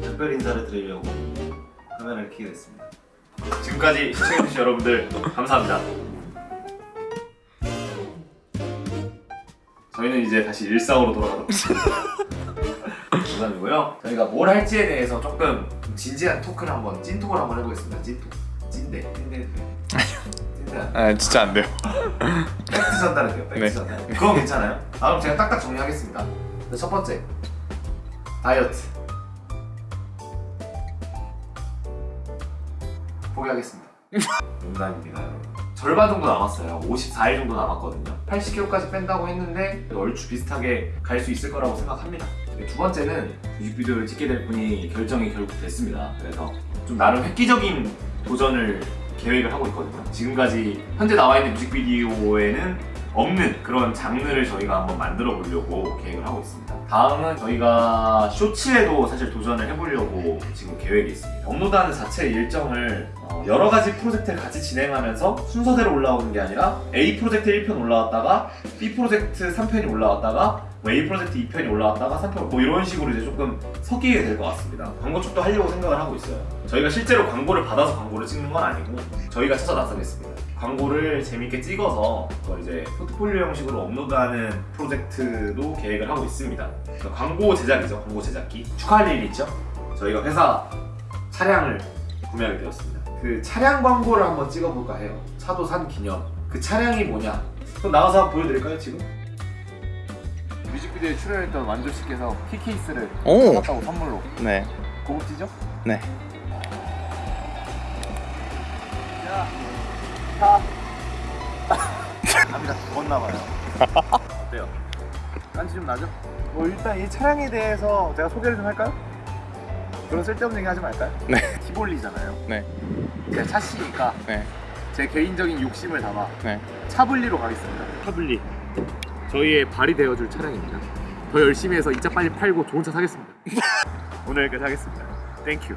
특별 인사를 드리려고 카메라를 켜게 됐습니다. 지금까지 시청해주신 여러분들 감사합니다. 저희는 이제 다시 일상으로 돌아가도록 농담이고요. 저희가 뭘 할지에 대해서 조금 진지한 토크를 한번 찐톡을 한번 해보겠습니다. 찐톡. 찐대. 찐대. 아 진짜 안 돼요. 팩트 전달은 돼요. 팩트 네. 전달. 그건 괜찮아요. 아, 그럼 제가 딱딱 정리하겠습니다. 네, 첫 번째 다이어트. 포기하겠습니다. 농담입니다. 절반 정도 남았어요. 54일 정도 남았거든요. 80kg까지 뺀다고 했는데 얼추 비슷하게 갈 수 있을 거라고 생각합니다. 두 번째는 뮤직비디오를 찍게 될 분이 결정이 결국 됐습니다. 그래서 좀 나름 획기적인 도전을 계획을 하고 있거든요. 지금까지 현재 나와 있는 뮤직비디오에는 없는 그런 장르를 저희가 한번 만들어 보려고 계획을 하고 있습니다. 다음은 저희가 쇼츠에도 사실 도전을 해보려고 지금 계획이 있습니다. 업로드하는 자체 일정을 어, 여러 가지 프로젝트를 같이 진행하면서 순서대로 올라오는 게 아니라 A 프로젝트 1편 올라왔다가 B 프로젝트 3편이 올라왔다가 뭐 A 프로젝트 2편이 올라왔다가 3편 뭐 이런 식으로 이제 조금 섞이게 될 것 같습니다. 광고 쪽도 하려고 생각을 하고 있어요. 저희가 실제로 광고를 받아서 광고를 찍는 건 아니고 저희가 찾아 나서겠습니다. 광고를 재밌게 찍어서 이제 포트폴리오 형식으로 업로드하는 프로젝트도 계획을 하고 있습니다. 그러니까 광고 제작이죠. 광고 제작기. 축하할 일이 있죠. 저희가 회사 차량을 구매하게 되었습니다. 그 차량 광고를 한번 찍어볼까 해요. 차도 산 기념. 그 차량이 뭐냐? 그럼 나가서 한번 보여드릴까요 지금? 뮤직비디오에 출연했던 완조 씨께서 키케이스를 오. 받았다고 선물로 네. 고급지죠? 네. 자, 자. 감이 다 죽었나봐요. 어때요? 깐치 좀 나죠? 뭐 일단 이 차량에 대해서 제가 소개를 좀 할까요? 그런 쓸데없는 얘기 하지 말까요? 네. 티볼리잖아요. 네. 제가 차시니까 네. 제 개인적인 욕심을 담아 네. 차블리로 가겠습니다. 차블리. 저희의 발이 되어줄 차량입니다. 더 열심히 해서 이 차 빨리 팔고 좋은 차 사겠습니다. 오늘 여기까지 하겠습니다. Thank you.